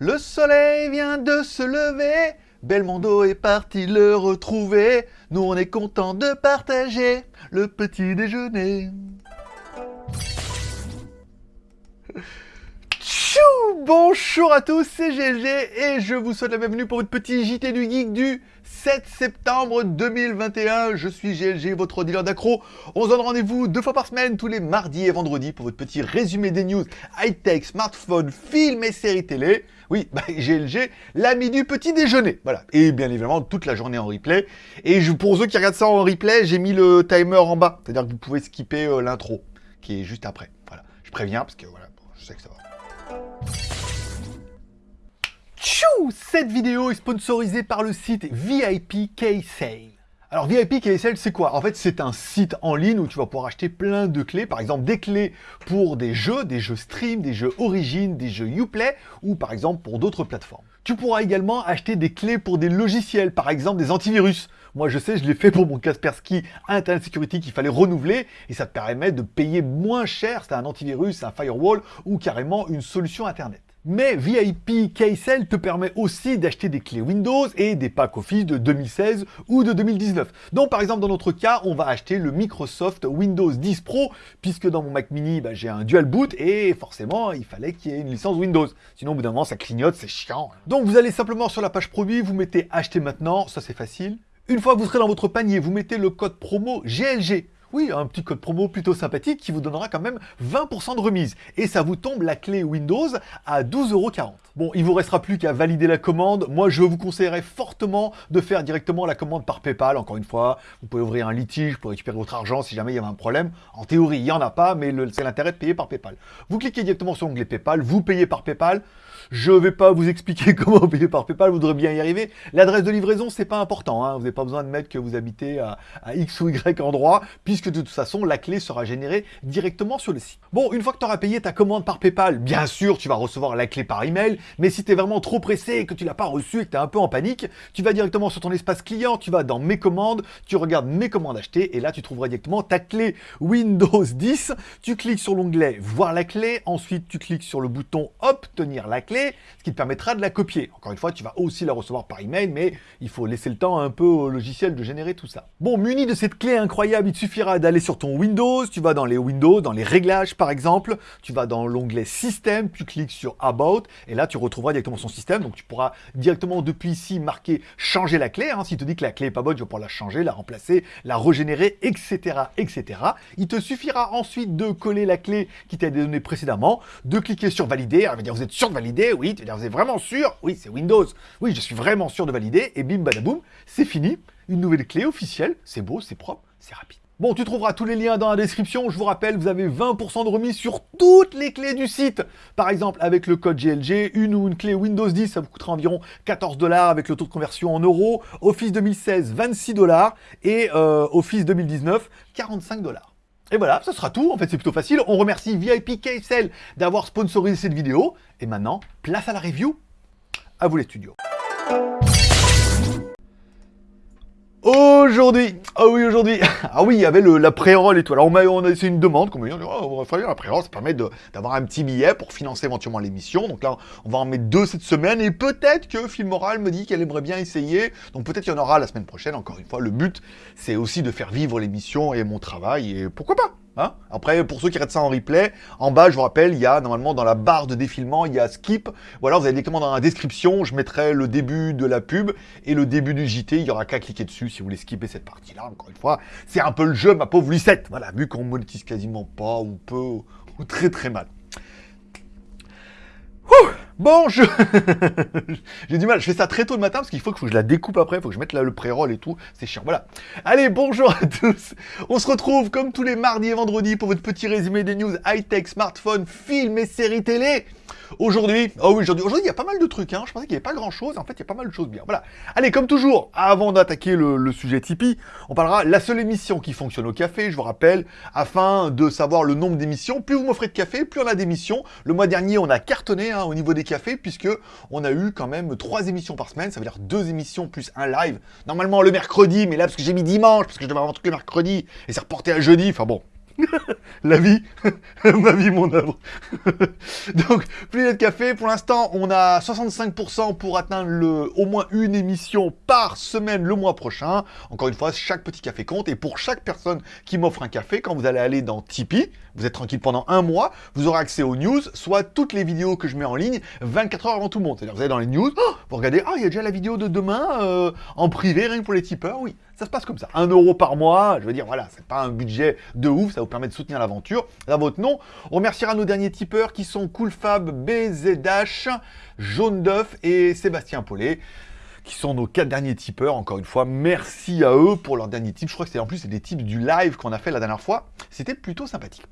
Le soleil vient de se lever, Belmondo est parti le retrouver. Nous on est content de partager le petit déjeuner. Tchou Bonjour à tous, c'est GLG et je vous souhaite la bienvenue pour votre petit JT du Geek du 7 septembre 2021. Je suis GLG, votre dealer d'accro. On se donne rendez-vous deux fois par semaine, tous les mardis et vendredis, pour votre petit résumé des news high-tech, smartphone, films et séries télé. Oui, bah, GLG, l'ami du petit déjeuner. Voilà. Et bien évidemment, toute la journée en replay. Et pour ceux qui regardent ça en replay, j'ai mis le timer en bas. C'est-à-dire que vous pouvez skipper euh, l'intro, qui est juste après. Voilà. Je préviens, parce que voilà, je sais que ça va. Tchou Cette vidéo est sponsorisée par le site VIP K-Sale. Alors VIP KSL, c'est quoi? En fait, c'est un site en ligne où tu vas pouvoir acheter plein de clés. Par exemple, des clés pour des jeux, des jeux stream, des jeux origin, des jeux Uplay, ou par exemple pour d'autres plateformes. Tu pourras également acheter des clés pour des logiciels, par exemple des antivirus. Moi, je sais, je l'ai fait pour mon Kaspersky Internet Security qu'il fallait renouveler, et ça te permet de payer moins cher, c'est un antivirus, un firewall, ou carrément une solution Internet. Mais VIP KSL te permet aussi d'acheter des clés Windows et des packs Office de 2016 ou de 2019. Donc par exemple dans notre cas, on va acheter le Microsoft Windows 10 Pro, puisque dans mon Mac mini, bah, j'ai un dual boot et forcément il fallait qu'il y ait une licence Windows. Sinon au bout d'un moment ça clignote, c'est chiant. Donc vous allez simplement sur la page produit, vous mettez acheter maintenant, ça c'est facile. Une fois que vous serez dans votre panier, vous mettez le code promo GLG. Oui, un petit code promo plutôt sympathique qui vous donnera quand même 20% de remise. Et ça vous tombe la clé Windows à 12,40€. Bon, il vous restera plus qu'à valider la commande. Moi, je vous conseillerais fortement de faire directement la commande par Paypal. Encore une fois, vous pouvez ouvrir un litige pour récupérer votre argent si jamais il y avait un problème. En théorie, il n'y en a pas, mais c'est l'intérêt de payer par Paypal. Vous cliquez directement sur l'onglet Paypal, vous payez par Paypal. Je ne vais pas vous expliquer comment payer par Paypal, vous devrez bien y arriver. L'adresse de livraison, c'est pas important. Hein. Vous n'avez pas besoin de mettre que vous habitez à, à, X ou Y endroit, puisque de toute façon, la clé sera générée directement sur le site. Bon, une fois que tu auras payé ta commande par Paypal, bien sûr, tu vas recevoir la clé par email, mais si tu es vraiment trop pressé et que tu l'as pas reçue et que tu es un peu en panique, tu vas directement sur ton espace client, tu vas dans Mes commandes, tu regardes Mes commandes achetées, et là, tu trouveras directement ta clé Windows 10. Tu cliques sur l'onglet Voir la clé, ensuite, tu cliques sur le bouton Obtenir la clé, ce qui te permettra de la copier. Encore une fois, tu vas aussi la recevoir par email, mais il faut laisser le temps un peu au logiciel de générer tout ça. Bon, muni de cette clé incroyable, il te suffira d'aller sur ton Windows, tu vas dans les Windows, dans les réglages par exemple, tu vas dans l'onglet Système, tu cliques sur About, et là tu retrouveras directement son système, donc tu pourras directement depuis ici marquer changer la clé, hein. s'il te dit que la clé est pas bonne, tu vas pouvoir la changer, la remplacer, la régénérer, etc. etc. Il te suffira ensuite de coller la clé qui t'a été donnée précédemment, de cliquer sur valider, alors, dire vous êtes sûr de valider, oui, tu êtes vraiment sûr Oui, c'est Windows. Oui, je suis vraiment sûr de valider. Et bim, badaboum, c'est fini. Une nouvelle clé officielle. C'est beau, c'est propre, c'est rapide. Bon, tu trouveras tous les liens dans la description. Je vous rappelle, vous avez 20% de remise sur toutes les clés du site. Par exemple, avec le code GLG, une ou une clé Windows 10, ça vous coûtera environ 14 dollars avec le taux de conversion en euros. Office 2016, 26 dollars. Et euh, Office 2019, 45 dollars. Et voilà, ce sera tout. En fait, c'est plutôt facile. On remercie VIP KSL d'avoir sponsorisé cette vidéo. Et maintenant, place à la review. À vous les studios. Aujourd'hui, ah oui aujourd'hui, ah oui il y avait le, la pré-roll et tout, alors on a, on a essayé une demande, comme on, oh, on va faire la pré-roll, ça permet d'avoir un petit billet pour financer éventuellement l'émission, donc là on va en mettre deux cette semaine, et peut-être que Filmoral me dit qu'elle aimerait bien essayer, donc peut-être qu'il y en aura la semaine prochaine, encore une fois, le but c'est aussi de faire vivre l'émission et mon travail, et pourquoi pas? Hein Après, pour ceux qui regardent ça en replay, en bas, je vous rappelle, il y a normalement dans la barre de défilement, il y a skip. Voilà, vous avez directement dans la description, je mettrai le début de la pub et le début du JT. Il y aura qu'à cliquer dessus si vous voulez skipper cette partie-là. Encore une fois, c'est un peu le jeu, ma pauvre Lucette. Voilà, vu qu'on monétise quasiment pas ou peu ou très très mal. Bon, je... J'ai du mal, je fais ça très tôt le matin parce qu'il faut que je la découpe après, il faut que je mette là le pré-roll et tout, c'est chiant, voilà. Allez, bonjour à tous. On se retrouve comme tous les mardis et vendredis pour votre petit résumé des news high-tech, smartphone, films et séries télé Aujourd'hui, oh oui, aujourd'hui, il y a pas mal de trucs, hein. Je pensais qu'il n'y avait pas grand chose, en fait, il y a pas mal de choses bien. Voilà. Allez, comme toujours, avant d'attaquer le, sujet Tipeee, on parlera la seule émission qui fonctionne au café, je vous rappelle, afin de savoir le nombre d'émissions. Plus vous m'offrez de café, plus on a d'émissions. Le mois dernier, on a cartonné hein, au niveau des cafés, puisque on a eu quand même trois émissions par semaine, ça veut dire deux émissions plus un live. Normalement le mercredi, mais là, parce que j'ai mis dimanche, parce que je devais avoir un truc le mercredi, et c'est reporté à jeudi, enfin bon, La vie, ma vie, mon œuvre. Donc, Planète Café, pour l'instant, on a 65% pour atteindre le, au moins une émission par semaine le mois prochain. Encore une fois, chaque petit café compte. Et pour chaque personne qui m'offre un café, quand vous allez aller dans Tipeee, vous êtes tranquille pendant un mois, vous aurez accès aux news, soit toutes les vidéos que je mets en ligne 24 heures avant tout le monde. C'est-à-dire, vous allez dans les news, oh, vous regardez, ah, il y a déjà la vidéo de demain euh, en privé, rien que pour les tipeurs, oui. Ça se passe comme ça. Un euro par mois, je veux dire, voilà, c'est pas un budget de ouf, ça vous permet de soutenir l'aventure. À votre nom, on remerciera nos derniers tipeurs qui sont Coolfab, BZH, Jaune d'œuf et Sébastien Paulet qui sont nos quatre derniers tipeurs, encore une fois, merci à eux pour leurs derniers tips. Je crois que c'est en plus des tips du live qu'on a fait la dernière fois. C'était plutôt sympathique.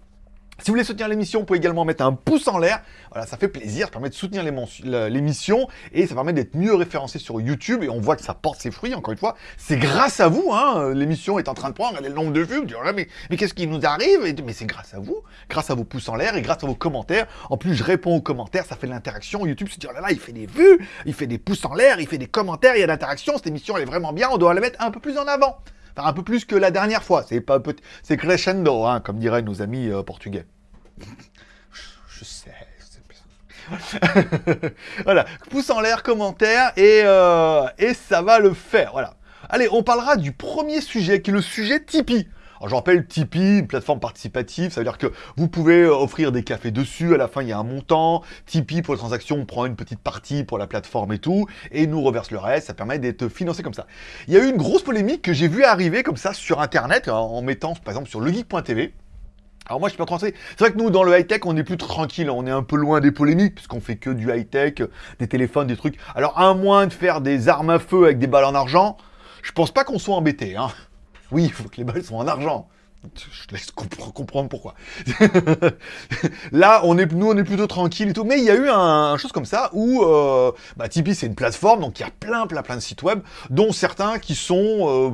Si vous voulez soutenir l'émission, vous pouvez également mettre un pouce en l'air. Voilà, ça fait plaisir, ça permet de soutenir l'émission et ça permet d'être mieux référencé sur YouTube et on voit que ça porte ses fruits, encore une fois. C'est grâce à vous, hein, l'émission est en train de prendre, regardez le nombre de vues, vous mais, mais qu'est-ce qui nous arrive? Mais c'est grâce à vous, grâce à vos pouces en l'air et grâce à vos commentaires. En plus, je réponds aux commentaires, ça fait de l'interaction. YouTube se dit, oh là là, il fait des vues, il fait des pouces en l'air, il fait des commentaires, il y a de l'interaction, cette émission elle est vraiment bien, on doit la mettre un peu plus en avant. Enfin, un peu plus que la dernière fois, c'est pas c'est crescendo, hein, comme diraient nos amis euh, portugais. Je sais. voilà, pouce en l'air, commentaire, et, euh, et ça va le faire, voilà. Allez, on parlera du premier sujet, qui est le sujet Tipeee. Alors je rappelle, Tipeee, une plateforme participative, ça veut dire que vous pouvez euh, offrir des cafés dessus, à la fin il y a un montant, Tipeee pour les transactions, on prend une petite partie pour la plateforme et tout, et nous reverse le reste, ça permet d'être financé comme ça. Il y a eu une grosse polémique que j'ai vu arriver comme ça sur internet, en mettant par exemple sur legeek.tv, alors moi je suis pas tranché. C'est vrai que nous dans le high-tech on est plus tranquille, on est un peu loin des polémiques puisqu'on fait que du high-tech, des téléphones, des trucs. Alors à moins de faire des armes à feu avec des balles en argent, je pense pas qu'on soit embêté. Hein. Oui, il faut que les balles soient en argent. Je laisse comprendre pourquoi. Là, on est, nous, on est plutôt tranquille et tout. Mais il y a eu un, chose comme ça où euh, bah, Tipeee, c'est une plateforme, donc il y a plein, plein, plein de sites web, dont certains qui sont euh,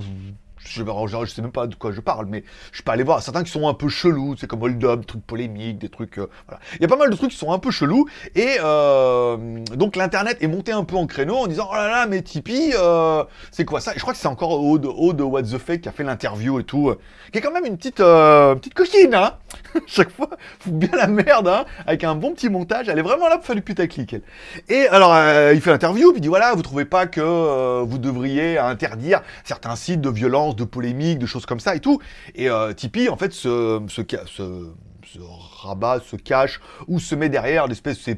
je, je, sais même pas de quoi je parle, mais je peux aller voir certains qui sont un peu chelous, c'est comme Hold Up, trucs polémiques, des trucs, euh, voilà. Il y a pas mal de trucs qui sont un peu chelous, et euh, donc l'internet est monté un peu en créneau en disant, oh là là, mais Tipeee, euh, c'est quoi ça? Je crois que c'est encore Aude, Aude What the Fake qui a fait l'interview et tout, qui est quand même une petite, petite cochine, hein Chaque fois, fout bien la merde, hein Avec un bon petit montage, elle est vraiment là pour faire du putaclic, elle. Et alors, il fait l'interview, puis il dit, voilà, vous trouvez pas que vous devriez interdire certains sites de violence, de polémiques, de choses comme ça et tout. Et euh, Tipeee, en fait, se, rabat, se cache ou se met derrière l'espèce de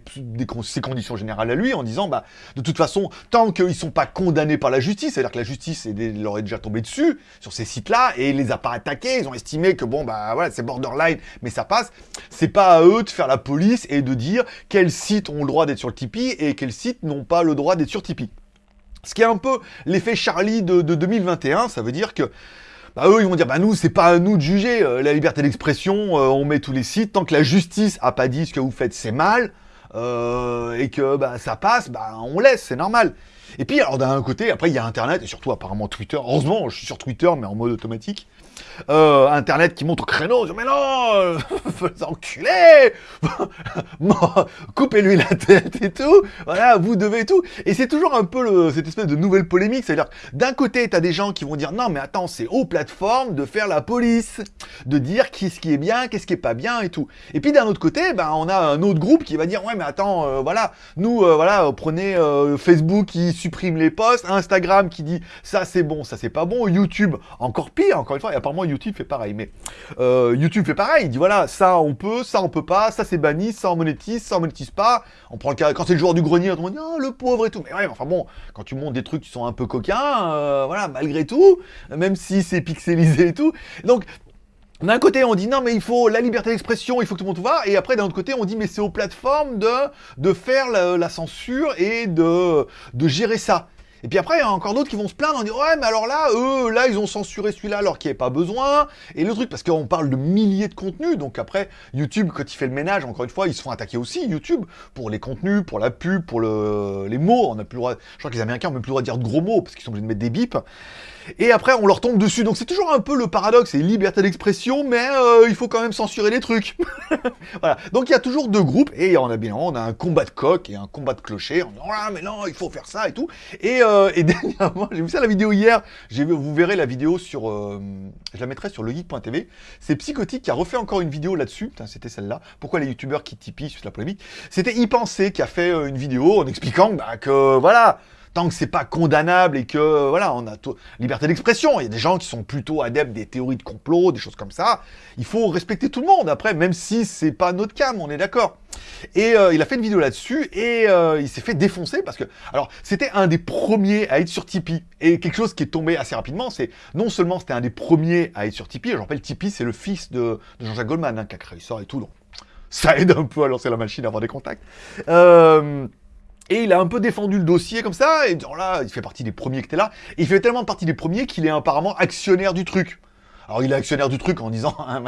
ses, conditions générales à lui en disant, bah, de toute façon, tant qu'ils sont pas condamnés par la justice, c'est-à-dire que la justice leur est déjà tombée dessus sur ces sites-là et les a pas attaqués, ils ont estimé que bon, bah voilà, c'est borderline, mais ça passe. C'est pas à eux de faire la police et de dire quels sites ont le droit d'être sur le Tipeee et quels sites n'ont pas le droit d'être sur Tipeee. Ce qui est un peu l'effet Charlie de, 2021, ça veut dire que bah, eux, ils vont dire, bah nous, c'est pas à nous de juger, euh, la liberté d'expression, euh, on met tous les sites, tant que la justice a pas dit ce que vous faites, c'est mal, euh, et que bah, ça passe, bah on laisse, c'est normal. Et puis, alors d'un côté, après, il y a Internet, et surtout apparemment Twitter, heureusement, je suis sur Twitter, mais en mode automatique, euh, Internet qui monte au créneau, mais non, enculé, coupez-lui la tête et tout, voilà, vous devez tout. Et c'est toujours un peu cette espèce de nouvelle polémique, c'est-à-dire d'un côté, tu as des gens qui vont dire non, mais attends, c'est aux plateformes de faire la police, de dire qu'est-ce qui est bien, qu'est-ce qui est pas bien et tout. Et puis d'un autre côté, ben, on a un autre groupe qui va dire ouais, mais attends, euh, voilà, nous, euh, voilà, prenez Facebook qui supprime les posts, Instagram qui dit ça c'est bon, ça c'est pas bon, YouTube encore pire, encore une fois, et apparemment YouTube fait pareil. Mais euh, YouTube fait pareil. Il dit voilà, ça on peut, ça on peut pas, ça c'est banni, ça on monétise, ça on monétise pas. On prend le cas quand c'est le joueur du grenier, on dit oh, le pauvre et tout. Mais ouais, enfin bon, quand tu montes des trucs qui sont un peu coquins, euh, voilà, malgré tout, même si c'est pixelisé et tout. Donc d'un côté, on dit non, mais il faut la liberté d'expression, il faut que tout le monde voit. Et après, d'un autre côté, on dit mais c'est aux plateformes de, faire la, censure et de gérer ça. Et puis après, il y a encore d'autres qui vont se plaindre en disant Ouais, mais alors là, eux, là, ils ont censuré celui-là alors qu'il n'y avait pas besoin. Et le truc, parce qu'on parle de milliers de contenus, donc après, YouTube, quand il fait le ménage, encore une fois, ils se font attaquer aussi, YouTube, pour les contenus, pour la pub, pour le... les mots. On a plus le droit. Je crois que les Américains ont même plus le droit de dire de gros mots parce qu'ils sont obligés de mettre des bips. Et après, on leur tombe dessus. Donc c'est toujours un peu le paradoxe, c'est liberté d'expression, mais euh, il faut quand même censurer les trucs. voilà. Donc il y a toujours deux groupes, et on a bien, on a un combat de coq et un combat de clocher. On dit, là, mais non, il faut faire ça et tout. Et euh, dernièrement, j'ai vu ça la vidéo hier, vous verrez la vidéo sur, euh, je la mettrai sur legeek.tv, c'est Psychotique qui a refait encore une vidéo là-dessus, c'était celle-là, pourquoi les youtubeurs qui tipient sur la polémique, c'était y penser qui a fait une vidéo en expliquant bah, que, voilà, tant que c'est pas condamnable et que, voilà, on a liberté d'expression. Il y a des gens qui sont plutôt adeptes des théories de complot, des choses comme ça. Il faut respecter tout le monde, après, même si c'est pas notre cam, on est d'accord. Et euh, il a fait une vidéo là-dessus, et euh, il s'est fait défoncer, parce que, alors, c'était un des premiers à être sur Tipeee. Et quelque chose qui est tombé assez rapidement, c'est, non seulement c'était un des premiers à être sur Tipeee, je rappelle, Tipeee, c'est le fils de, Jean-Jacques Goldman, hein, qui a créé ça et tout, donc ça aide un peu à lancer la machine, à avoir des contacts. Euh, et il a un peu défendu le dossier comme ça, et genre là, il fait partie des premiers qui étaient là. Et il fait tellement partie des premiers qu'il est apparemment actionnaire du truc. Alors il est actionnaire du truc en disant hein,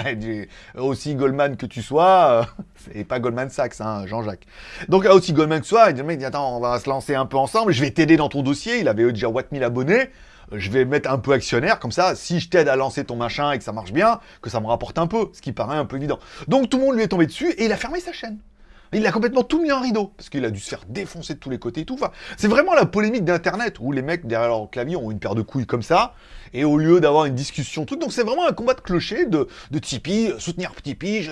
aussi Goldman que tu sois, euh, c'est pas Goldman Sachs, hein, Jean-Jacques. Donc aussi Goldman que tu sois, il dit attends, on va se lancer un peu ensemble, je vais t'aider dans ton dossier. Il avait déjà 1000 abonnés, je vais mettre un peu actionnaire, comme ça, si je t'aide à lancer ton machin et que ça marche bien, que ça me rapporte un peu, ce qui paraît un peu évident. Donc tout le monde lui est tombé dessus et il a fermé sa chaîne. Il a complètement tout mis en rideau, parce qu'il a dû se faire défoncer de tous les côtés et tout. C'est vraiment la polémique d'Internet, où les mecs derrière leur clavier ont une paire de couilles comme ça, et au lieu d'avoir une discussion, tout, donc c'est vraiment un combat de clocher de, Tipeee, soutenir Tipeee,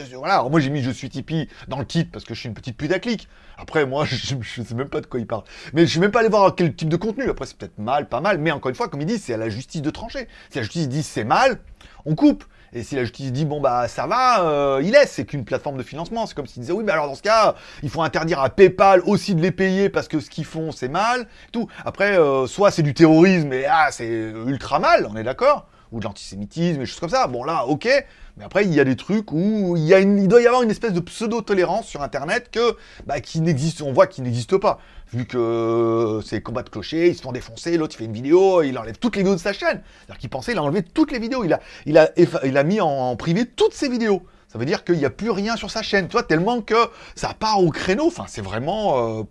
moi j'ai mis je suis Tipeee dans le titre, parce que je suis une petite putaclic. Après, moi, je, je, sais même pas de quoi il parle. Mais je suis même pas allé voir quel type de contenu. Après, c'est peut-être mal, pas mal, mais encore une fois, comme il dit, c'est à la justice de trancher. Si la justice dit c'est mal, on coupe. Et si la justice dit, bon, bah, ça va, euh, il laisse, c'est qu'une plateforme de financement. C'est comme s'ils disaient, oui, mais alors dans ce cas, il faut interdire à PayPal aussi de les payer parce que ce qu'ils font, c'est mal. Tout. Après, euh, soit c'est du terrorisme et ah, c'est ultra mal, on est d'accord ou de l'antisémitisme, et choses comme ça. Bon, là, ok. Mais après, il y a des trucs où il, doit y avoir une espèce de pseudo-tolérance sur Internet que, bah, qui n'existe, on voit qu'il n'existe pas. Vu que euh, c'est combat de clocher, ils se font défoncer, l'autre il fait une vidéo, il enlève toutes les vidéos de sa chaîne. C'est-à-dire qu'il pensait, il a enlevé toutes les vidéos, il a, il a, il a mis en, privé toutes ses vidéos. Ça veut dire qu'il n'y a plus rien sur sa chaîne, toi, tellement que ça part au créneau. Enfin, c'est vraiment... Euh,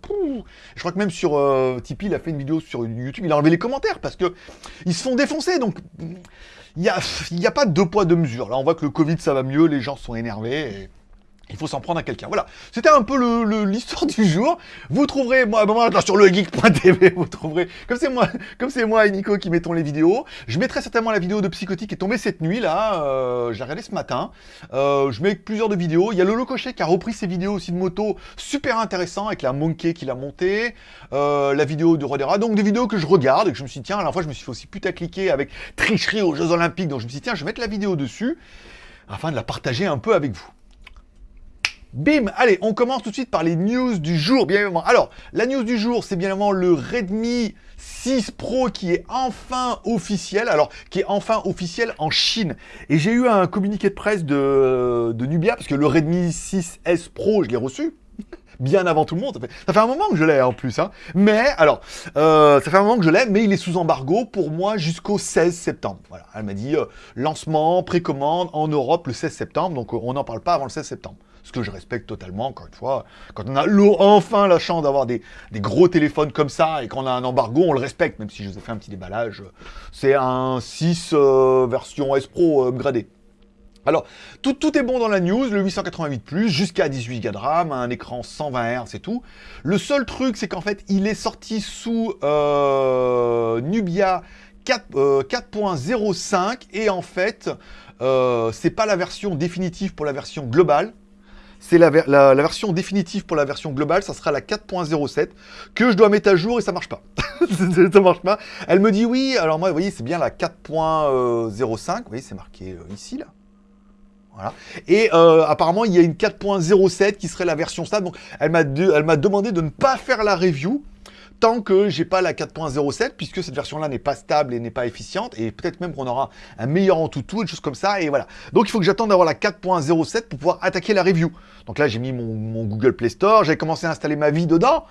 je crois que même sur euh, Tipeee, il a fait une vidéo sur YouTube, il a enlevé les commentaires parce que ils se font défoncer. Donc, il n'y a, y a pas de deux poids, deux mesures. Là, on voit que le Covid, ça va mieux, les gens sont énervés. Il faut s'en prendre à quelqu'un. Voilà, c'était un peu l'histoire du jour. Vous trouverez, moi, là, sur le geek.tv, vous trouverez, comme c'est moi, comme c'est moi et Nico qui mettons les vidéos. Je mettrai certainement la vidéo de Psychotique qui est tombée cette nuit, là. Euh, J'ai regardé ce matin. Euh, je mets plusieurs de vidéos. Il y a Lolo Cochet qui a repris ses vidéos aussi de moto, super intéressant, avec la Monkey qu'il a montée. Euh, la vidéo de Rodera. Donc des vidéos que je regarde et que je me suis dit, tiens, à la fois, je me suis fait aussi putacliquer avec tricherie aux Jeux Olympiques. Donc je me suis dit, tiens, je vais mettre la vidéo dessus afin de la partager un peu avec vous. Bim Allez, on commence tout de suite par les news du jour, bien évidemment. Alors, la news du jour, c'est bien évidemment le Redmi 6 Pro qui est enfin officiel, alors qui est enfin officiel en Chine. Et j'ai eu un communiqué de presse de, Nubia, parce que le Redmi 6S Pro, je l'ai reçu, bien avant tout le monde. Ça fait, un moment que je l'ai en plus. Hein. Mais, alors, euh, ça fait un moment que je l'ai, mais il est sous embargo pour moi jusqu'au 16 septembre. Voilà, elle m'a dit euh, lancement, précommande en Europe le 16 septembre, donc euh, on n'en parle pas avant le 16 septembre ce que je respecte totalement, encore une fois. Quand on a enfin la chance d'avoir des, gros téléphones comme ça et qu'on a un embargo, on le respecte, même si je vous ai fait un petit déballage. C'est un 6 euh, version S Pro upgradé. Alors, tout, est bon dans la news, le 888+, jusqu'à 18 Go de RAM, un écran 120 Hz et tout. Le seul truc, c'est qu'en fait, il est sorti sous euh, Nubia 4.05, euh, et en fait, c'est pas la version définitive pour la version globale, c'est la, version définitive pour la version globale, ça sera la 4.07, que je dois mettre à jour et ça marche pas. ça marche pas. Elle me dit oui, alors moi, vous voyez, c'est bien la 4.05, vous voyez, c'est marqué euh, ici, là. Voilà. Et euh, apparemment, il y a une 4.07 qui serait la version stable. Donc, elle m'a demandé de ne pas faire la review tant que j'ai pas la 4.07, puisque cette version-là n'est pas stable et n'est pas efficiente, et peut-être même qu'on aura un meilleur en tout des choses comme ça, et voilà. Donc il faut que j'attende d'avoir la 4.07 pour pouvoir attaquer la review. Donc là, j'ai mis mon, Google Play Store, j'ai commencé à installer ma vie dedans,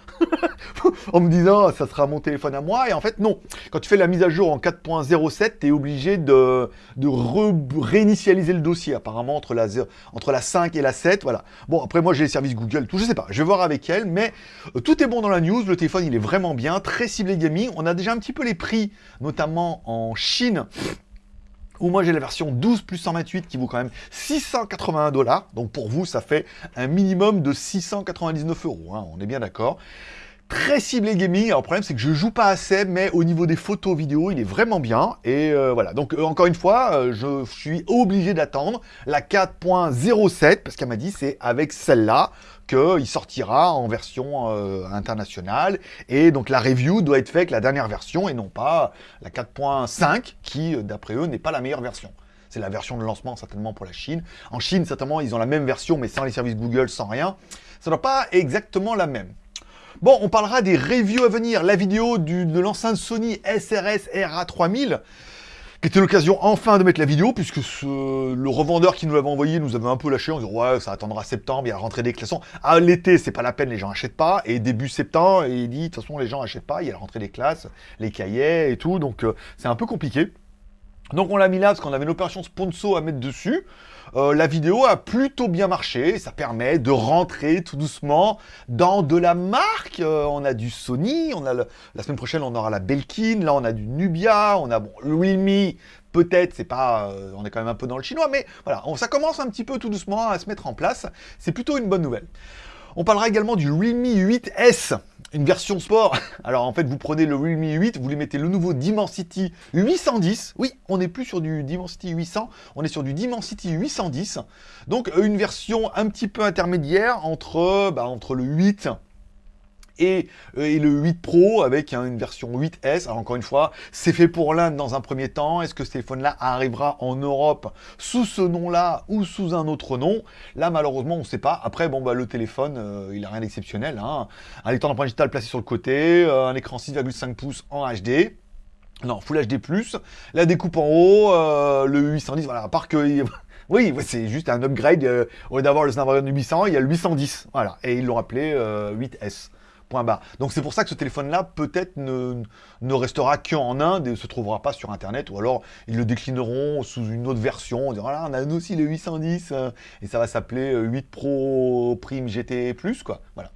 en me disant, ça sera mon téléphone à moi, et en fait, non. Quand tu fais la mise à jour en 4.07, tu es obligé de, de réinitialiser le dossier, apparemment, entre la, entre la 5 et la 7, voilà. Bon, après, moi, j'ai les services Google, tout, je sais pas, je vais voir avec elle, mais euh, tout est bon dans la news, le téléphone, il est vraiment bien, très ciblé gaming. On a déjà un petit peu les prix, notamment en Chine, où moi j'ai la version 12 plus 128 qui vaut quand même 681 dollars. Donc pour vous, ça fait un minimum de 699 euros, hein, on est bien d'accord. très ciblé gaming. Alors, le problème, c'est que je joue pas assez, mais au niveau des photos vidéo, il est vraiment bien. Et euh, voilà. Donc, euh, encore une fois, euh, je suis obligé d'attendre la 4.07, parce qu'elle m'a dit c'est avec celle-là qu'il sortira en version internationale. Et donc, la review doit être faite avec la dernière version et non pas la 4.5, qui, d'après eux, n'est pas la meilleure version. C'est la version de lancement certainement pour la Chine. En Chine, certainement, ils ont la même version, mais sans les services Google, sans rien. Ça n'est pas exactement la même. Bon, on parlera des reviews à venir. La vidéo de l'enceinte Sony SRS RA3000, qui était l'occasion enfin de mettre la vidéo, puisque le revendeur qui nous l'avait envoyé nous avait un peu lâché en disant ouais, ça attendra septembre, il y a la rentrée des classes. Ah, l'été, c'est pas la peine, les gens achètent pas. Et début septembre, il dit de toute façon, les gens achètent pas, il y a la rentrée des classes, les cahiers et tout, donc euh, c'est un peu compliqué. Donc on l'a mis là parce qu'on avait une opération sponsor à mettre dessus. Euh, la vidéo a plutôt bien marché. Ça permet de rentrer tout doucement dans de la marque. Euh, on a du Sony, on a la semaine prochaine on aura la Belkin, là on a du Nubia, on a bon, le Realme, peut-être, c'est pas, euh, on est quand même un peu dans le chinois, mais voilà, ça commence un petit peu tout doucement à se mettre en place. C'est plutôt une bonne nouvelle. On parlera également du Realme 8S, une version sport. Alors en fait, vous prenez le Realme 8, vous lui mettez le nouveau Dimensity 810. Oui, on n'est plus sur du Dimensity 800, on est sur du Dimensity 810. Donc une version un petit peu intermédiaire entre, bah, entre le 8 et, euh, et, le 8 Pro avec une version 8S. Alors encore une fois, c'est fait pour l'Inde dans un premier temps. Est-ce que ce téléphone-là arrivera en Europe sous ce nom-là ou sous un autre nom? Là, malheureusement, on ne sait pas. Après, bon, bah, le téléphone, euh, il n'a rien d'exceptionnel. Hein. Un lecteur d'empreinte digitale placé sur le côté, euh, un écran 6,5 pouces en HD. Non, Full HD+, la découpe en haut, le 810, voilà, à part que... Oui, c'est juste un upgrade. au lieu d'avoir le Snapdragon 800, il y a le 810. Voilà, et ils l'ont appelé 8S. Donc c'est pour ça que ce téléphone-là, peut-être, ne, restera qu'en Inde et ne se trouvera pas sur Internet, ou alors ils le déclineront sous une autre version, on dira, voilà, on a aussi le 810, euh, et ça va s'appeler 8 euh, Pro Prime GT+, quoi, voilà.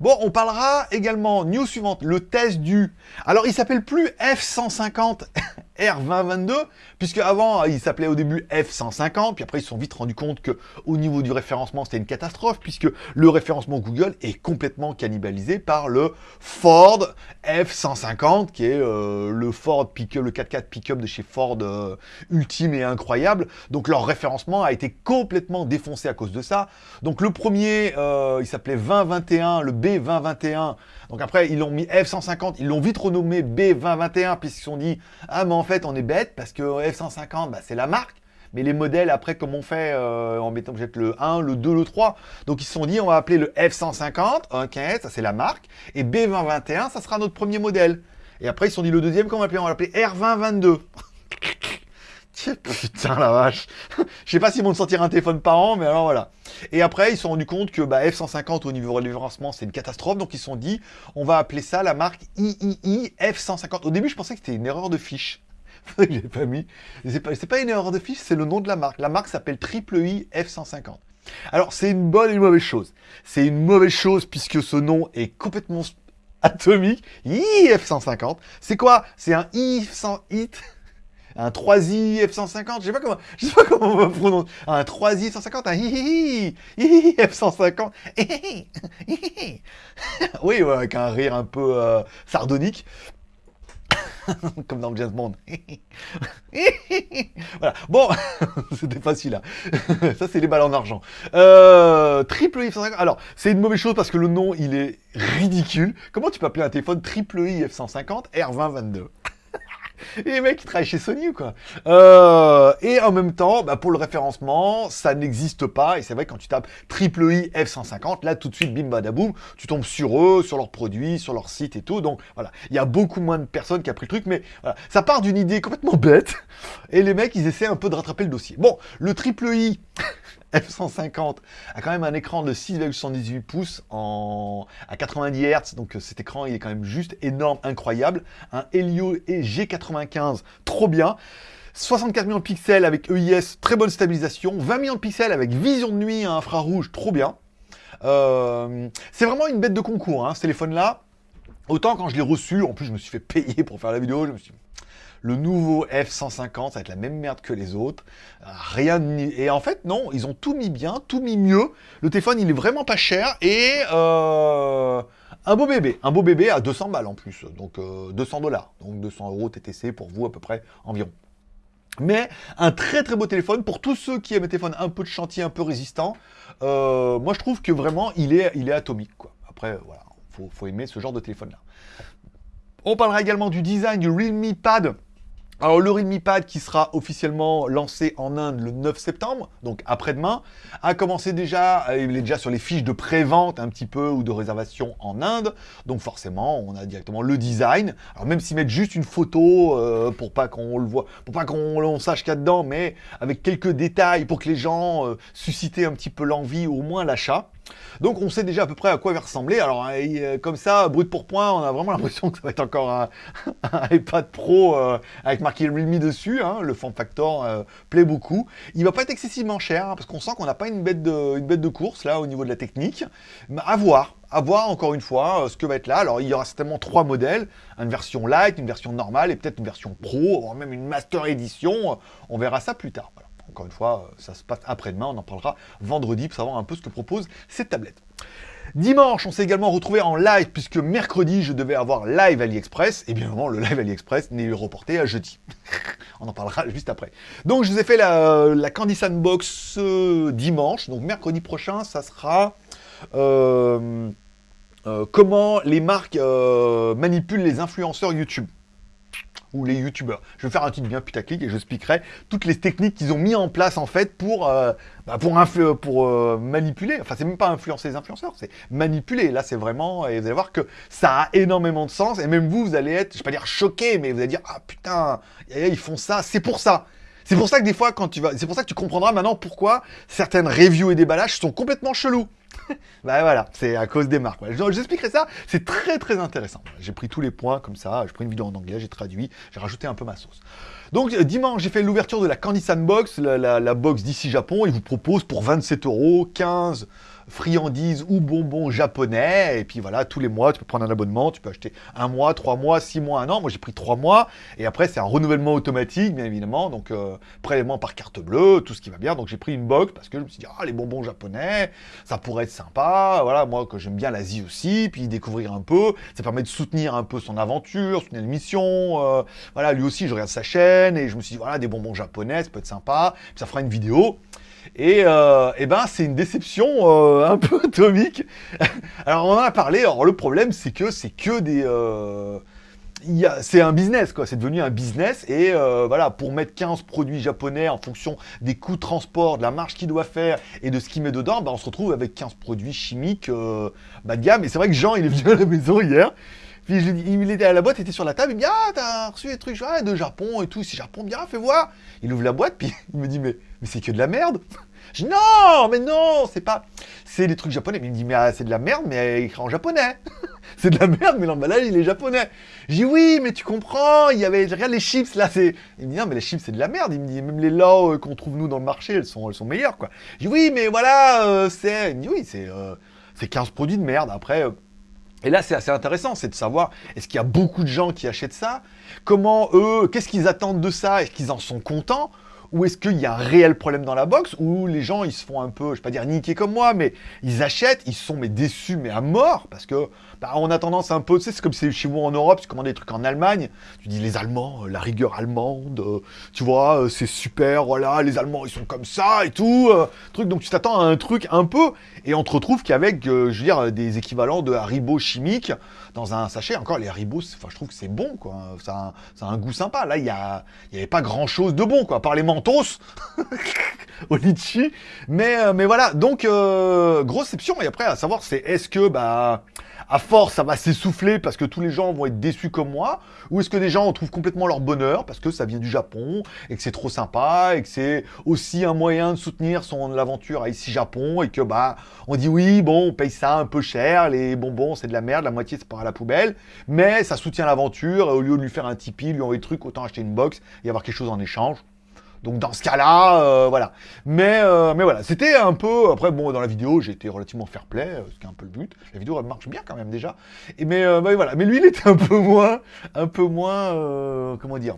Bon, on parlera également, news suivante, le test du... Alors, il s'appelle plus F150 R2022, puisque avant, il s'appelait au début F150, puis après, ils se sont vite rendus compte que au niveau du référencement, c'était une catastrophe, puisque le référencement Google est complètement cannibalisé par le Ford F150, qui est euh, le Ford pick-up, le 4x4 pick-up de chez Ford euh, ultime et incroyable. Donc, leur référencement a été complètement défoncé à cause de ça. Donc, le premier, euh, il s'appelait 2021, le B 2021 Donc après, ils l'ont mis F150, ils l'ont vite renommé B2021, puisqu'ils se sont dit, ah mais en fait, on est bête, parce que F150, bah, c'est la marque. Mais les modèles, après, comme on fait euh, en mettant peut-être le 1, le 2, le 3. Donc ils se sont dit, on va appeler le F150, ok, ça c'est la marque. Et B2021, ça sera notre premier modèle. Et après, ils se sont dit, le deuxième, comment on va l'appeler? On va l'appeler R2022. Putain la vache Je sais pas s'ils vont sortir un téléphone par an, mais alors voilà. Et après, ils se sont rendus compte que bah, F150 au niveau référencement, c'est une catastrophe. Donc ils se sont dit, on va appeler ça la marque III F150. Au début, je pensais que c'était une erreur de fiche. l'ai pas mis. C'est pas, pas une erreur de fiche, c'est le nom de la marque. La marque s'appelle Triple I F150. Alors, c'est une bonne et une mauvaise chose. C'est une mauvaise chose puisque ce nom est complètement atomique. IF150. C'est quoi? C'est un I100 hit un 3i F-150, je sais pas comment, sais pas comment on va prononcer, un 3i F-150, un hihihi, hihihi F-150, oui, avec un rire un peu euh, sardonique, comme dans James Bond. voilà. Bon, c'était facile là. Ça, c'est les balles en argent. Euh, triple i F-150. Alors, c'est une mauvaise chose parce que le nom, il est ridicule. Comment tu peux appeler un téléphone triple i F-150 R2022 et les mecs, ils travaillent chez Sony ou quoi? Euh, Et en même temps, bah, pour le référencement, ça n'existe pas. Et c'est vrai, quand tu tapes triple I F150, là, tout de suite, bim, badaboum, tu tombes sur eux, sur leurs produits, sur leur site et tout. Donc, voilà, il y a beaucoup moins de personnes qui a pris le truc. Mais voilà, ça part d'une idée complètement bête. Et les mecs, ils essaient un peu de rattraper le dossier. Bon, le triple I... F150 a quand même un écran de 6,78 pouces à 90 Hz, donc euh, cet écran il est quand même juste énorme, incroyable. Un Helio et G95, trop bien. 64 millions de pixels avec EIS, très bonne stabilisation. 20 millions de pixels avec vision de nuit à infrarouge, trop bien. Euh, c'est vraiment une bête de concours, hein, ce téléphone-là. Autant quand je l'ai reçu, en plus je me suis fait payer pour faire la vidéo, je me suis le nouveau F-150, ça va être la même merde que les autres. Rien Et en fait, non, ils ont tout mis bien, tout mis mieux. Le téléphone, il est vraiment pas cher. Et... Euh, Un beau bébé, un beau bébé à 200 balles en plus, donc 200 dollars, donc 200 euros TTC pour vous à peu près environ. Mais un très très beau téléphone pour tous ceux qui aiment les téléphones un peu de chantier, un peu résistant. moi je trouve que vraiment il est, atomique. Après voilà, faut, faut aimer ce genre de téléphone là. On parlera également du design du Realme Pad. Alors le Realme Pad qui sera officiellement lancé en Inde le 9 septembre, donc après-demain, a commencé déjà, euh, il est déjà sur les fiches de pré-vente un petit peu ou de réservation en Inde, donc forcément on a directement le design. Alors même s'ils mettent juste une photo euh, pour pas qu'on le voit, pour pas qu'on sache qu'il y a dedans, mais avec quelques détails pour que les gens euh, un petit peu l'envie au moins l'achat. Donc on sait déjà à peu près à quoi il va ressembler. Alors euh, comme ça, brut pour point, on a vraiment l'impression que ça va être encore un, iPad Pro euh, avec marqué Realme dessus. Hein. Le form factor euh, plaît beaucoup. Il va pas être excessivement cher hein, parce qu'on sent qu'on n'a pas une bête, de, une bête de course là au niveau de la technique. Mais à voir, à voir encore une fois ce que va être là. Alors il y aura certainement trois modèles, une version light, une version normale et peut-être une version pro, voire même une master édition. On verra ça plus tard. Encore une fois, euh, ça se passe après-demain, on en parlera vendredi pour savoir un peu ce que propose cette tablette. Dimanche, on s'est également retrouvé en live, puisque mercredi, je devais avoir live AliExpress, et bien évidemment, le live AliExpress n'est reporté à jeudi. on en parlera juste après. Donc, je vous ai fait la, la Candy Sandbox euh, dimanche, donc mercredi prochain, ça sera... Euh, comment les marques manipulent les influenceurs YouTube ou les youtubeurs. Je vais faire un titre bien putaclic et je expliquerai toutes les techniques qu'ils ont mis en place en fait pour, euh, bah, pour, pour euh, manipuler. Enfin, c'est même pas influencer les influenceurs, c'est manipuler. Là, c'est vraiment... Et vous allez voir que ça a énormément de sens. Et même vous, vous allez être, je vais pas dire choqué, mais vous allez dire, ah putain, ils font ça, c'est pour ça. C'est pour ça que des fois, quand tu vas... C'est pour ça que tu comprendras maintenant pourquoi certaines reviews et déballages sont complètement chelous. bah voilà, c'est à cause des marques. J'expliquerai ça, c'est très très intéressant. J'ai pris tous les points comme ça, j'ai pris une vidéo en anglais, j'ai traduit, j'ai rajouté un peu ma sauce. Donc euh, dimanche, j'ai fait l'ouverture de la Candy Sandbox, la, la box d'ici Japon. Il vous propose pour 27 euros 15 friandises ou bonbons japonais. Et puis voilà, tous les mois, tu peux prendre un abonnement, tu peux acheter un mois, trois mois, six mois, un an. Moi, j'ai pris trois mois. Et après, c'est un renouvellement automatique, bien évidemment. Donc, euh, prélèvement par carte bleue, tout ce qui va bien. Donc, j'ai pris une box parce que je me suis dit, ah, les bonbons japonais, ça pourrait être sympa. Voilà, moi, que j'aime bien l'Asie aussi, puis découvrir un peu. Ça permet de soutenir un peu son aventure, soutenir l'émission. Euh, voilà, lui aussi, je regarde sa chaîne et je me suis dit, voilà, des bonbons japonais, ça peut être sympa. Ça fera une vidéo. Et, euh, eh ben, c'est une déception euh, un peu atomique. Alors, on en a parlé. Alors, le problème, c'est que c'est que des... Euh, c'est un business, quoi. C'est devenu un business. Et euh, voilà, pour mettre 15 produits japonais en fonction des coûts de transport, de la marge qu'il doit faire et de ce qu'il met dedans, bah, on se retrouve avec 15 produits chimiques bas de gamme. Et c'est vrai que Jean, il est venu à la maison hier. Puis il était à la boîte, il était sur la table, il me dit Ah, t'as reçu des trucs ah, de Japon et tout, c'est Japon, bien, fais voir. Il ouvre la boîte, puis il me dit Mais, mais c'est que de la merde. Je dis Non, mais non, c'est pas. C'est des trucs japonais. Mais il me dit Mais ah, c'est de la merde, mais écrit en japonais. c'est de la merde, mais l'emballage, il est japonais. Je dis Oui, mais tu comprends, il y avait. Regarde les chips là, c'est. Il me dit Non, mais les chips, c'est de la merde. Il me dit Même les lots euh, qu'on trouve nous dans le marché, elles sont, elles sont meilleures, quoi. Je dis Oui, mais voilà, euh, c'est. Il me dit Oui, c'est. Euh, c'est 15 produits de merde. Après. Et là, c'est assez intéressant, c'est de savoir, est-ce qu'il y a beaucoup de gens qui achètent ça? Comment eux, qu'est-ce qu'ils attendent de ça? Est-ce qu'ils en sont contents? Ou est-ce qu'il y a un réel problème dans la box où les gens ils se font un peu, je vais pas dire niquer comme moi, mais ils achètent, ils sont déçus mais à mort parce que bah, on a tendance un peu, tu sais, c'est comme c'est chez moi en Europe, tu commandes des trucs en Allemagne, tu dis les Allemands, euh, la rigueur allemande, euh, tu vois, euh, c'est super, voilà, les Allemands ils sont comme ça et tout, truc. Donc tu t'attends à un truc un peu et on te retrouve qu'avec, je veux dire, des équivalents de Haribo chimiques dans un sachet. Encore les Haribo, enfin je trouve que c'est bon quoi, ça a, un goût sympa. Là il y a, il y avait pas grand chose de bon quoi, par les mentos au litchi. Mais mais voilà, donc grosse exception et après à savoir c'est est-ce que bah à force, ça va s'essouffler parce que tous les gens vont être déçus comme moi Ou est-ce que des gens en trouvent complètement leur bonheur parce que ça vient du Japon et que c'est trop sympa et que c'est aussi un moyen de soutenir son aventure ici Japon et que bah on dit oui, bon, on paye ça un peu cher, les bonbons c'est de la merde, la moitié c'est part à la poubelle, mais ça soutient l'aventure, au lieu de lui faire un Tipeee, lui envoyer des trucs, autant acheter une box et avoir quelque chose en échange. Donc dans ce cas-là, euh, voilà. Mais, euh, mais voilà, c'était un peu... Après, bon, dans la vidéo, j'ai été relativement fair-play, euh, ce qui est un peu le but. La vidéo, elle marche bien quand même déjà. Et mais, voilà. Mais lui, il était un peu moins... Un peu moins... comment dire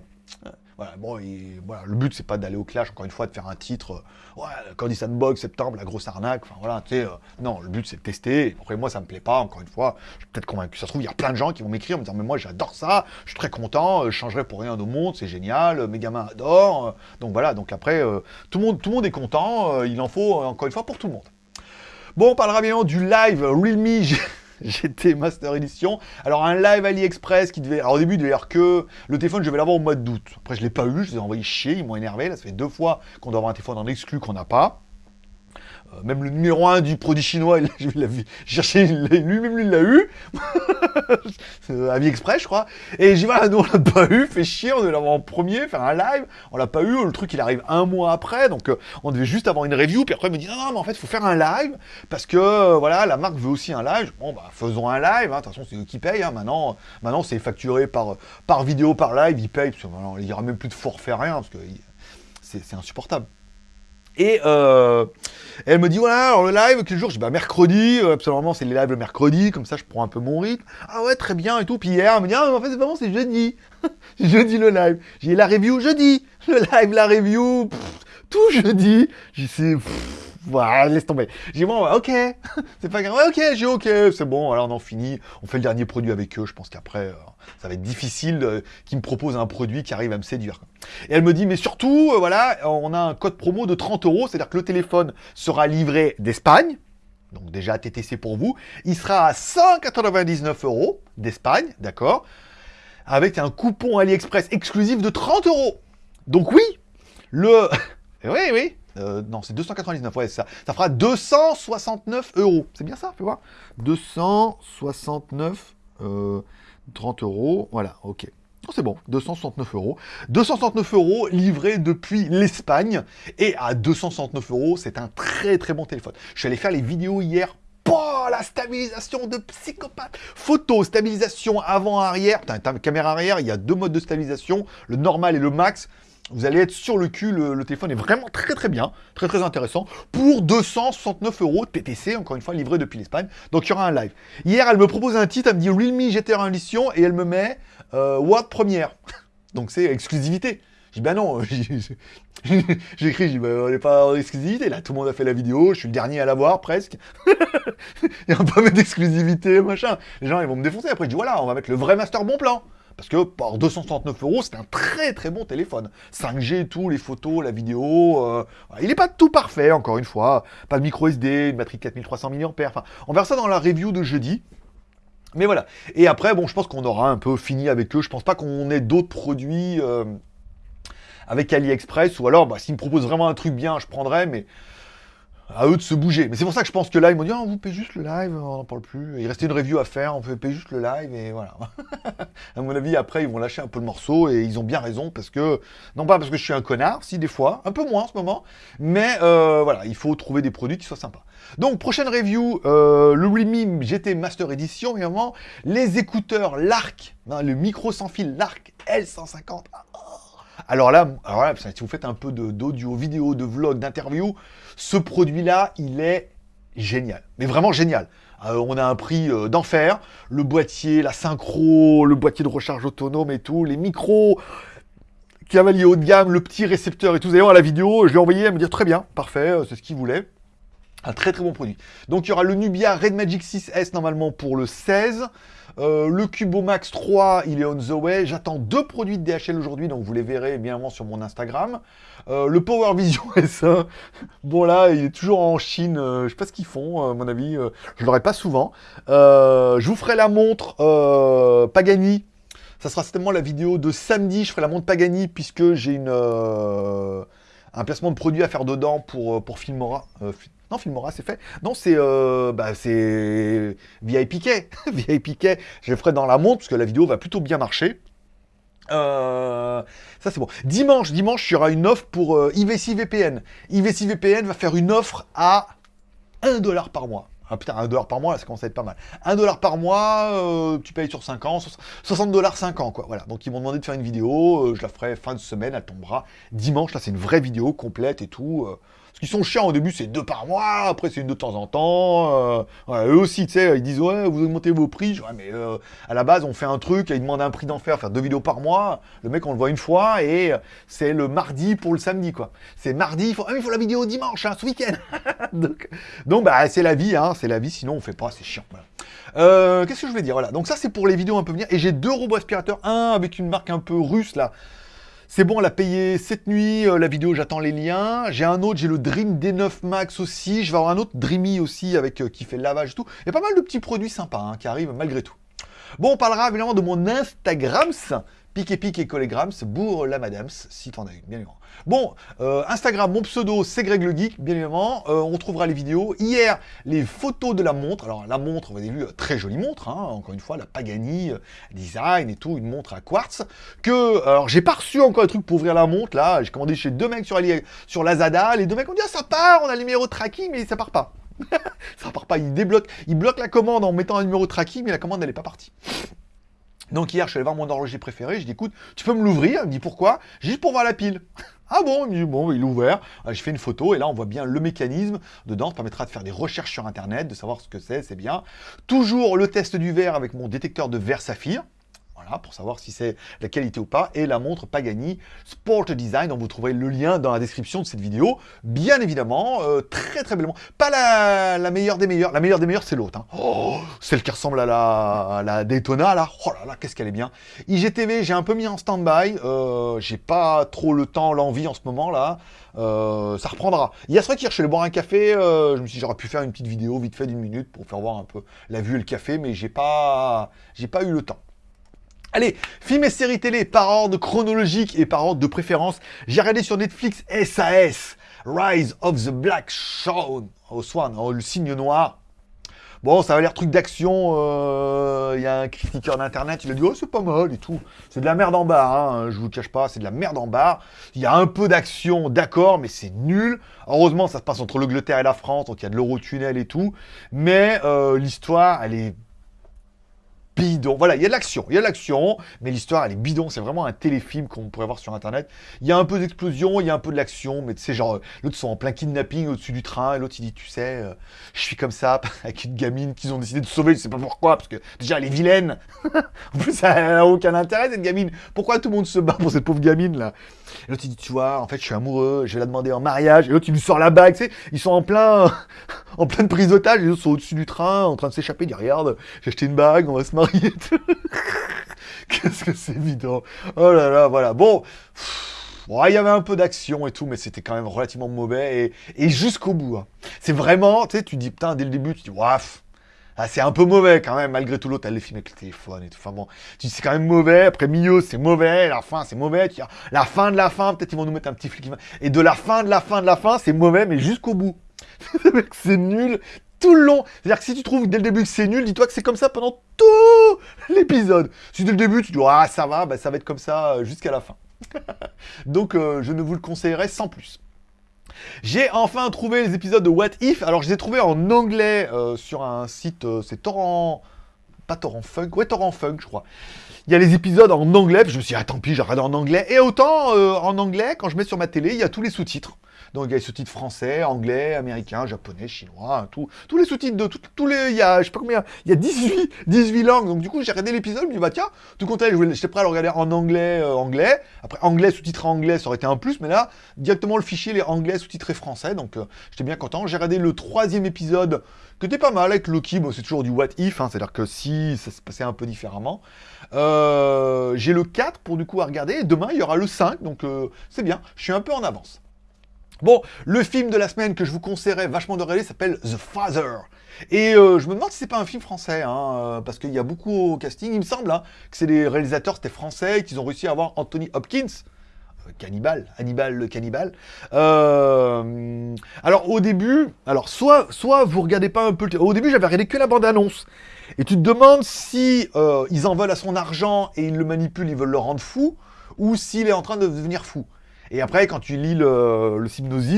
Bon, voilà, le but, c'est pas d'aller au clash, encore une fois, de faire un titre, euh, ouais, Candy Sandbox, septembre, la grosse arnaque, enfin voilà, tu sais, euh, non, le but, c'est de tester. Après, moi, ça me plaît pas, encore une fois, je suis peut-être convaincu. Ça se trouve, il y a plein de gens qui vont m'écrire, me dire, mais moi, j'adore ça, je suis très content, je changerai pour rien au monde, c'est génial, mes gamins adorent. donc voilà, donc après, tout, le monde, tout le monde est content, il en faut, encore une fois, pour tout le monde. Bon, on parlera bien du live Realme GT Master Edition. Alors un live AliExpress qui devait... Alors au début, il devait dire que le téléphone, je vais l'avoir au mois d'août. Après, je l'ai pas eu, je les ai envoyés chier, ils m'ont énervé. Là, ça fait deux fois qu'on doit avoir un téléphone en exclu qu'on n'a pas. Euh, même le numéro 1 du produit chinois, je l'ai cherché, lui-même lui l'a eu. AliExpress, je crois. Et j'ai dit, voilà, nous on l'a pas eu, fait chier, on devait l'avoir en premier, faire un live, on l'a pas eu, le truc il arrive un mois après, donc euh, on devait juste avoir une review, puis après il me dit, non, non, mais en fait, il faut faire un live, parce que, euh, voilà, la marque veut aussi un live. Bon, bah, faisons un live, hein. de toute façon, c'est eux qui payent, hein. maintenant, maintenant c'est facturé par, par vidéo, par live, ils payent, parce qu'il n'y aura même plus de forfait, rien, parce que c'est insupportable. Et euh, elle me dit, voilà, alors le live, quel jour? Je dis, bah mercredi, euh, absolument, c'est les lives le mercredi, comme ça je prends un peu mon rythme. Ah ouais, très bien, et tout. Puis hier, elle me dit, ah, en fait, c'est vraiment, c'est jeudi. jeudi le live. J'ai la review jeudi. Le live, la review, tout jeudi. J'ai c'est voilà, laisse tomber. J'ai bon, ok, c'est pas grave, ok, j'ai ok, c'est bon, alors on en finit, on fait le dernier produit avec eux, je pense qu'après, euh, ça va être difficile euh, qu'ils me proposent un produit qui arrive à me séduire. Et elle me dit, mais surtout, euh, voilà, on a un code promo de 30 euros, c'est-à-dire que le téléphone sera livré d'Espagne, donc déjà TTC pour vous, il sera à 199 euros d'Espagne, d'accord, avec un coupon AliExpress exclusif de 30 euros. Donc oui, le... oui, oui, euh, non, c'est 299, ouais, ça. Ça fera 269 euros. C'est bien ça, fais voir. 269, 30 euros, voilà, ok. Oh, c'est bon, 269 euros. 269 euros livrés depuis l'Espagne. Et à 269 euros, c'est un très très bon téléphone. Je suis allé faire les vidéos hier Oh, la stabilisation de psychopathe Photo, stabilisation avant-arrière. Caméra arrière, il y a deux modes de stabilisation, le normal et le max. Vous allez être sur le cul, le, téléphone est vraiment très très bien, très très intéressant, pour 269 euros TTC, encore une fois, livré depuis l'Espagne. Donc il y aura un live. Hier, elle me propose un titre, elle me dit Realme GT1 édition, et elle me met euh, Word première. Donc c'est exclusivité. Je dis, bah non, j'ai je dis, bah, on n'est pas en exclusivité, là, tout le monde a fait la vidéo, je suis le dernier à l'avoir, presque. Il y a peu d'exclusivité, machin. Les gens, ils vont me défoncer. Après, je dis, voilà, on va mettre le vrai master bon plan. Parce que pour 269 euros, c'est un très très bon téléphone. 5G, tout, les photos, la vidéo. Euh, il n'est pas tout parfait, encore une fois. Pas de micro SD, une batterie de 4300 mAh. Enfin, on verra ça dans la review de jeudi. Mais voilà. Et après, bon, je pense qu'on aura un peu fini avec eux. Je pense pas qu'on ait d'autres produits euh, avec AliExpress. Ou alors, bah, s'ils me proposent vraiment un truc bien, je prendrai. Mais à eux de se bouger. Mais c'est pour ça que je pense que là, ils m'ont dit, oh, vous payez juste le live, on n'en parle plus. Il restait une review à faire, on peut payer juste le live, et voilà. à mon avis, après, ils vont lâcher un peu le morceau, et ils ont bien raison, parce que, non pas parce que je suis un connard, si des fois, un peu moins en ce moment, mais euh, voilà, il faut trouver des produits qui soient sympas. Donc, prochaine review, euh, le GT Master Edition, évidemment, les écouteurs Lark, hein, le micro sans fil Lark L150. Alors là, si vous faites un peu d'audio, vidéo, de vlog, d'interview, ce produit-là, il est génial. Mais vraiment génial. Euh, on a un prix euh, d'enfer. Le boîtier, la synchro, le boîtier de recharge autonome et tout, les micros, cavalier haut de gamme, le petit récepteur et tout. Vous allez voir la vidéo, je l'ai envoyé, à me dire très bien, parfait, euh, c'est ce qu'il voulait. Un très très bon produit. Donc il y aura le Nubia Red Magic 6S normalement pour le 16. Euh, le Cubo Max 3, il est on the way. J'attends deux produits de DHL aujourd'hui, donc vous les verrez bien avant sur mon Instagram. Euh, le Power Vision S1, bon là, il est toujours en Chine. Euh, je sais pas ce qu'ils font, à mon avis. je l'aurai pas souvent. je vous ferai la montre Pagani. Ça sera certainement la vidéo de samedi. Je ferai la montre Pagani puisque j'ai un placement de produit à faire dedans pour, pour Filmora. Non, Filmora, c'est fait. Non, c'est euh, bah, VIP VIP Je ferai dans la montre, parce que la vidéo va plutôt bien marcher. Euh, ça, c'est bon. Dimanche, dimanche, il y aura une offre pour euh, IVC VPN. IVC VPN va faire une offre à 1 dollar par mois. Ah putain, 1 dollar par mois, ça commence à être pas mal. 1 dollar par mois, euh, tu payes sur 5 ans, 60 dollars 5 ans, quoi. Voilà, donc ils m'ont demandé de faire une vidéo, je la ferai fin de semaine, elle tombera dimanche. Là, c'est une vraie vidéo complète et tout. Parce qu'ils sont chiants au début, c'est deux par mois, après c'est de temps en temps. Euh, eux aussi, tu sais, ils disent ouais, vous augmentez vos prix. ouais, mais euh, à la base, on fait un truc, ils demandent un prix d'enfer, faire deux vidéos par mois. Le mec, on le voit une fois et c'est le mardi pour le samedi, quoi. C'est mardi, il faut, ah, il faut la vidéo dimanche, hein, ce week-end. donc, donc, bah, c'est la vie, hein, c'est la vie, sinon on fait pas, c'est chiant. Euh, qu'est-ce que je vais dire Voilà, donc ça c'est pour les vidéos un peu venir. Et j'ai deux robots aspirateurs, un avec une marque un peu russe là. C'est bon, elle a payé cette nuit, euh, la vidéo, j'attends les liens. J'ai un autre, j'ai le Dream D9 Max aussi. Je vais avoir un autre Dreamy aussi, avec euh, qui fait le lavage et tout. Il y a pas mal de petits produits sympas hein, qui arrivent malgré tout. Bon, on parlera évidemment de mon Instagram. Pique et pique et collégrams, bourre la madame, si t'en as une, bien évidemment. Bon, euh, Instagram, mon pseudo, c'est Greg le Geek, bien évidemment. Euh, on trouvera les vidéos. Hier, les photos de la montre. Alors, la montre, vous avez vu, très jolie montre, hein. encore une fois, la Pagani euh, Design et tout, une montre à quartz. Que, alors, j'ai pas reçu encore un truc pour ouvrir la montre, là. J'ai commandé chez deux mecs sur, Ali, sur Lazada. Les deux mecs ont dit, ah, ça part, on a le numéro de tracking, mais ça part pas. ça part pas, il débloque, il bloque la commande en mettant un numéro de tracking, mais la commande, elle pas partie. Donc hier, je suis allé voir mon horloger préféré, je dis écoute, tu peux me l'ouvrir Il me dit pourquoi Juste pour voir la pile. Ah bon Il me dit bon, il est ouvert. Euh, je fais une photo et là on voit bien le mécanisme dedans. Ça permettra de faire des recherches sur internet, de savoir ce que c'est, c'est bien. Toujours le test du verre avec mon détecteur de verre saphir pour savoir si c'est la qualité ou pas, et la montre Pagani Sport Design, dont vous trouverez le lien dans la description de cette vidéo, bien évidemment, euh, très très bellement. Pas la, meilleure des meilleures, la meilleure des meilleures c'est l'autre, hein. oh, celle qui ressemble à la, la Daytona, là, oh là là, qu'est-ce qu'elle est bien. IGTV, j'ai un peu mis en stand-by, euh, j'ai pas trop le temps, l'envie en ce moment, là, euh, ça reprendra. Il y a ce hier, je suis allé boire un café, je me suis dit j'aurais pu faire une petite vidéo vite fait d'une minute pour faire voir un peu la vue et le café, mais j'ai pas, j'ai pas eu le temps. Allez, films et séries télé par ordre chronologique et par ordre de préférence. J'ai regardé sur Netflix SAS, Rise of the Black Swan, oh, Swan, oh, le signe noir. Bon, ça va l'air truc d'action. Euh, il y a un critiqueur d'internet, il a dit oh c'est pas mal et tout. C'est de la merde en barre, hein, je vous cache pas, c'est de la merde en barre. Il y a un peu d'action, d'accord, mais c'est nul. Heureusement, ça se passe entre l'Angleterre et la France, donc il y a de l'Eurotunnel et tout. Mais euh, l'histoire, elle est bidon. Voilà, il y a de l'action, il y a de l'action, mais l'histoire, elle est bidon. C'est vraiment un téléfilm qu'on pourrait voir sur Internet. Il y a un peu d'explosion, il y a un peu de l'action, mais sais, genre, l'autre sont en plein kidnapping au-dessus du train, l'autre, il dit, tu sais, euh, je suis comme ça, avec une gamine qu'ils ont décidé de sauver, je sais pas pourquoi, parce que déjà, elle est vilaine. en plus, ça n'a aucun intérêt, cette gamine. Pourquoi tout le monde se bat pour cette pauvre gamine, là? L'autre, il dit, tu vois, en fait, je suis amoureux, je vais la demander en mariage. Et l'autre, il lui sort la bague, tu sais. Ils sont en plein, en pleine prise d'otage. Autres sont au-dessus du train, en train de s'échapper. Il dit, regarde, j'ai acheté une bague, on va se marier. Qu'est-ce que c'est évident. Oh là là, voilà. Bon. Il y avait un peu d'action et tout, mais c'était quand même relativement mauvais. Et, jusqu'au bout. Hein. C'est vraiment, tu sais, tu dis, putain, dès le début, tu dis, waf, ah, c'est un peu mauvais quand même, malgré tout l'autre, elle les filme avec le téléphone et tout. Enfin bon, tu dis c'est quand même mauvais, après milieu c'est mauvais, la fin c'est mauvais, tu dis, la fin de la fin, peut-être ils vont nous mettre un petit flic. Et de la fin de la fin de la fin, c'est mauvais, mais jusqu'au bout. c'est nul tout le long. C'est-à-dire que si tu trouves dès le début que c'est nul, dis-toi que c'est comme ça pendant tout l'épisode. Si dès le début tu dis, ah ça va, bah, ça va être comme ça euh, jusqu'à la fin. Donc euh, je ne vous le conseillerais sans plus. J'ai enfin trouvé les épisodes de What If. Alors, je les ai trouvés en anglais euh, sur un site, c'est Torrent... Pas Torrent Funk, ouais, Torrent Funk, je crois. Il y a les épisodes en anglais, je me suis dit, ah tant pis, regardé en anglais. Et autant, en anglais, quand je mets sur ma télé, il y a tous les sous-titres. Donc il y a les sous-titres français, anglais, américain, japonais, chinois, tout, tous les sous-titres de tous les. Il y a, je sais pas combien, il y a 18, 18 langues. Donc du coup, j'ai regardé l'épisode, je me dis, bah tiens, tout compte j'étais prêt à le regarder en anglais, euh, anglais. Après, anglais, sous-titré anglais, ça aurait été un plus, mais là, directement le fichier, les anglais, sous-titré français. Donc euh, j'étais bien content. J'ai regardé le troisième épisode, que était pas mal avec Loki. Bon, c'est toujours du what if, hein, c'est-à-dire que si ça se passait un peu différemment. Euh, j'ai le 4 pour du coup à regarder. Demain, il y aura le 5, donc c'est bien. Je suis un peu en avance. Bon, le film de la semaine que je vous conseillerais vachement de regarder s'appelle The Father. Et euh, je me demande si c'est pas un film français, hein, euh, parce qu'il y a beaucoup au casting. Il me semble hein, que c'est les réalisateurs, c'était français, qu'ils ont réussi à avoir Anthony Hopkins. Euh, cannibal, Hannibal le cannibale. alors au début, alors soit, soit vous regardez pas un peu le... Au début j'avais regardé que la bande-annonce. Et tu te demandes si ils en veulent à son argent et ils le manipulent, ils veulent le rendre fou, ou s'il est en train de devenir fou. Et après, quand tu lis le, le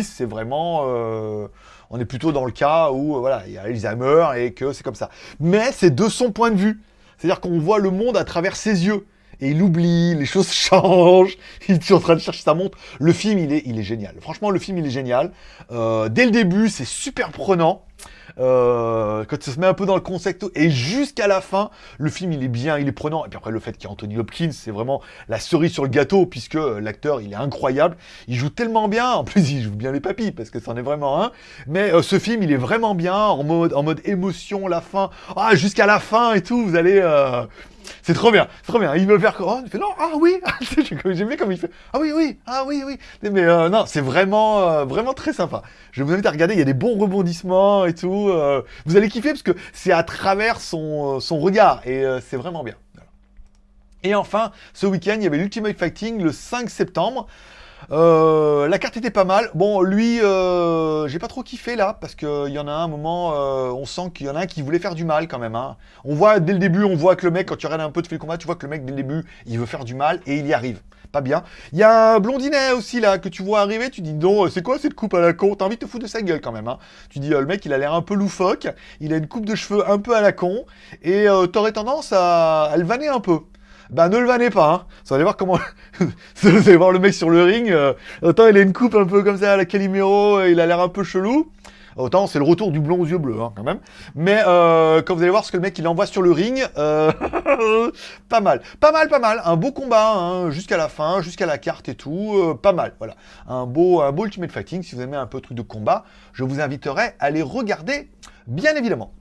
c'est vraiment... Euh, on est plutôt dans le cas où, euh, voilà, il y a Alzheimer et que c'est comme ça. Mais c'est de son point de vue. C'est-à-dire qu'on voit le monde à travers ses yeux. et il oublie, les choses changent, il est en train de chercher sa montre. Le film, il est, génial. Franchement, le film, il est génial. Euh, dès le début, c'est super prenant. Euh, quand ça se met un peu dans le concept, et jusqu'à la fin, le film il est bien, il est prenant. Et puis après, le fait qu'il y a Anthony Hopkins, c'est vraiment la cerise sur le gâteau, puisque l'acteur il est incroyable. Il joue tellement bien, en plus il joue bien les papilles, parce que c'en est vraiment un. Mais euh, ce film il est vraiment bien, en mode, en mode émotion, la fin, ah, jusqu'à la fin et tout, vous allez. Euh, c'est trop bien, c'est trop bien. Il me faire oh, il fait non, ah oui, j'aime bien comme il fait, ah oui, oui, ah oui, oui. Mais euh, non, c'est vraiment, euh, vraiment très sympa. Je vous invite à regarder, il y a des bons rebondissements et tout. Euh, vous allez kiffer parce que c'est à travers son, son regard et c'est vraiment bien. Et enfin, ce week-end, il y avait l'Ultimate Fighting le 5 septembre. Euh, la carte était pas mal. Bon, lui, euh, j'ai pas trop kiffé là, parce qu'il y en a un moment, euh, on sent qu'il y en a un qui voulait faire du mal quand même. Hein. On voit dès le début, on voit que le mec, quand tu regardes un peu de fait le combat, tu vois que le mec dès le début, il veut faire du mal et il y arrive. Pas bien. Il y a un blondinet aussi là que tu vois arriver, tu dis non, c'est quoi cette coupe à la con? T'as envie de te foutre de sa gueule quand même. Hein. Tu dis le mec il a l'air un peu loufoque, il a une coupe de cheveux un peu à la con et t'aurais tendance à, à le vanner un peu bah ne le vannez pas, hein. Vous allez voir comment... vous allez voir le mec sur le ring, euh, autant il a une coupe un peu comme ça à la Calimero, il a l'air un peu chelou, autant c'est le retour du blond aux yeux bleus, hein, quand même. Mais euh, quand vous allez voir ce que le mec il envoie sur le ring, euh, pas mal. Pas mal, pas mal. Un beau combat, hein, jusqu'à la fin, jusqu'à la carte et tout, euh, pas mal, voilà. Un beau, un beau Ultimate Fighting, si vous aimez un peu truc de combat, je vous inviterai à les regarder, bien évidemment.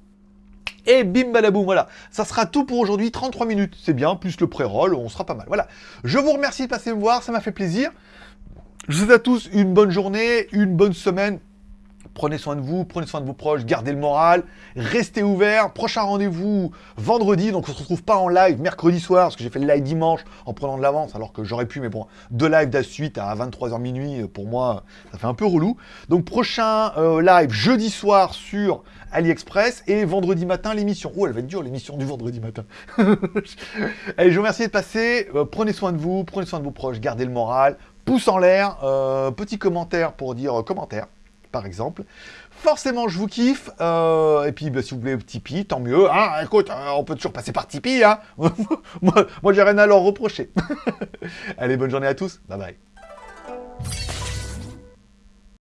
Et bim badaboum, voilà. Ça sera tout pour aujourd'hui, 33 minutes, c'est bien, plus le pré-roll, on sera pas mal. Voilà. Je vous remercie de passer me voir, ça m'a fait plaisir. Je vous souhaite à tous une bonne journée, une bonne semaine. Prenez soin de vous, prenez soin de vos proches, gardez le moral, restez ouverts. Prochain rendez-vous vendredi, donc on se retrouve pas en live mercredi soir, parce que j'ai fait le live dimanche en prenant de l'avance, alors que j'aurais pu, mais bon, deux lives de suite à 23h minuit, pour moi, ça fait un peu relou. Donc prochain euh, live jeudi soir sur AliExpress et vendredi matin l'émission. Oh, elle va être dure l'émission du vendredi matin. Allez, je vous remercie de passer. Euh, prenez soin de vous, prenez soin de vos proches, gardez le moral. Pouce en l'air, euh, petit commentaire pour dire euh, commentaire, par exemple. Forcément, je vous kiffe. Euh, et puis, bah, si vous voulez Tipeee, tant mieux. Ah, écoute, euh, on peut toujours passer par Tipeee. Hein moi, moi j'ai rien à leur reprocher. Allez, bonne journée à tous. Bye bye.